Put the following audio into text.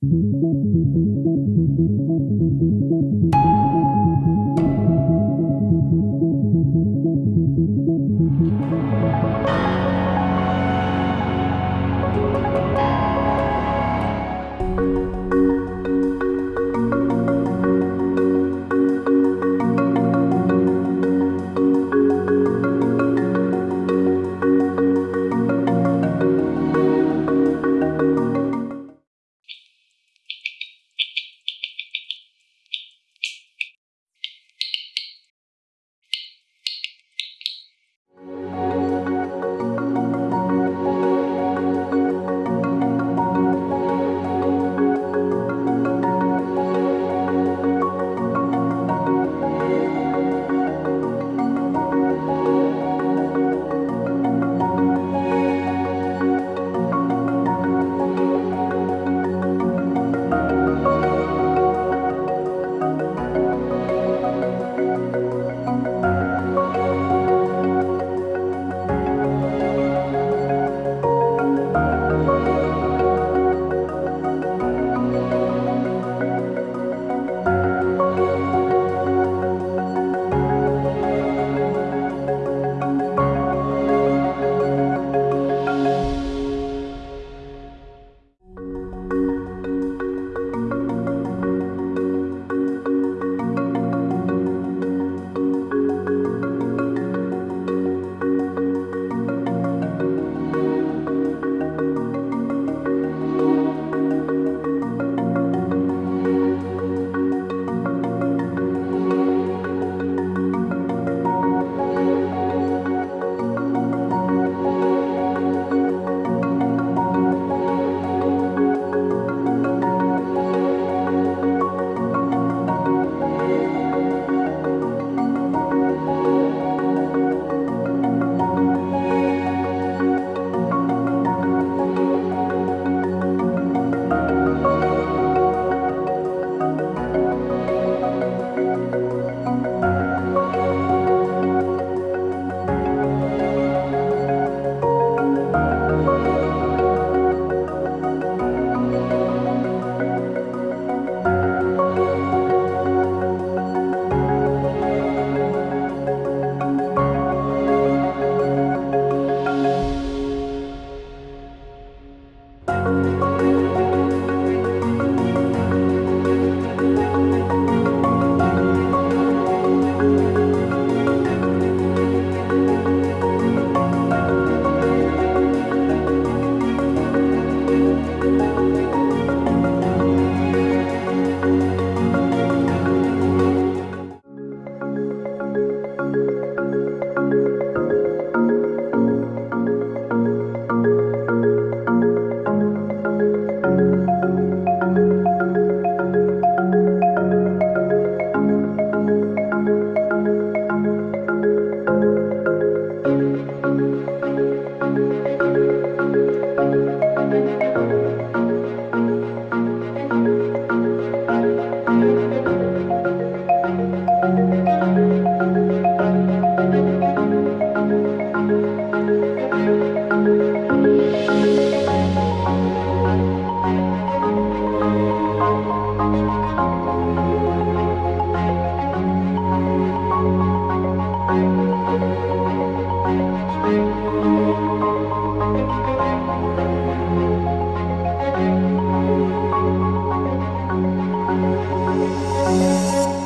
Música Música